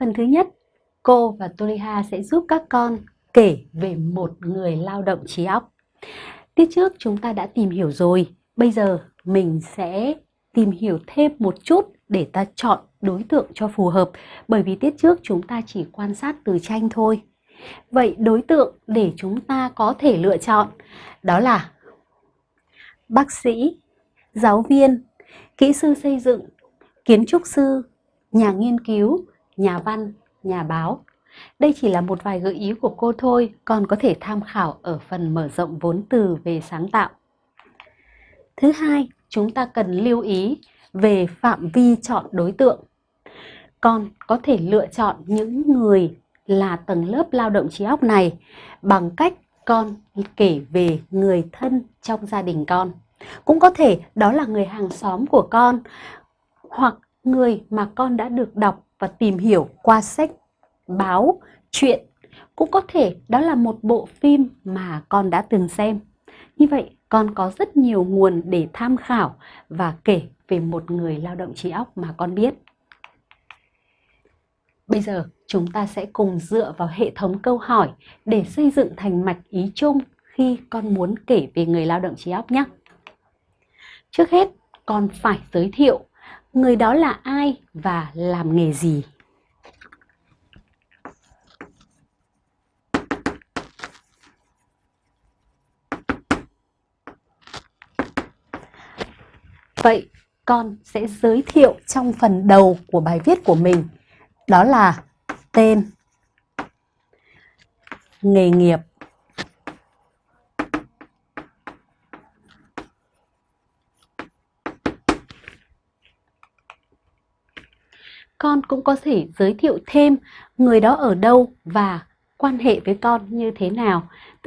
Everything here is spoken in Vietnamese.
Phần thứ nhất, cô và Toliha sẽ giúp các con kể về một người lao động trí óc. Tiết trước chúng ta đã tìm hiểu rồi, bây giờ mình sẽ tìm hiểu thêm một chút để ta chọn đối tượng cho phù hợp bởi vì tiết trước chúng ta chỉ quan sát từ tranh thôi. Vậy đối tượng để chúng ta có thể lựa chọn đó là bác sĩ, giáo viên, kỹ sư xây dựng, kiến trúc sư, nhà nghiên cứu, nhà văn, nhà báo. Đây chỉ là một vài gợi ý của cô thôi, còn có thể tham khảo ở phần mở rộng vốn từ về sáng tạo. Thứ hai, chúng ta cần lưu ý về phạm vi chọn đối tượng. Con có thể lựa chọn những người là tầng lớp lao động trí óc này bằng cách con kể về người thân trong gia đình con. Cũng có thể đó là người hàng xóm của con hoặc người mà con đã được đọc và tìm hiểu qua sách, báo, truyện. Cũng có thể đó là một bộ phim mà con đã từng xem. Như vậy, con có rất nhiều nguồn để tham khảo và kể về một người lao động trí óc mà con biết. Bây giờ chúng ta sẽ cùng dựa vào hệ thống câu hỏi để xây dựng thành mạch ý chung khi con muốn kể về người lao động trí óc nhé. Trước hết, con phải giới thiệu người đó là ai và làm nghề gì. Vậy con sẽ giới thiệu trong phần đầu của bài viết của mình. Đó là tên, nghề nghiệp, con cũng có thể giới thiệu thêm người đó ở đâu và quan hệ với con như thế nào.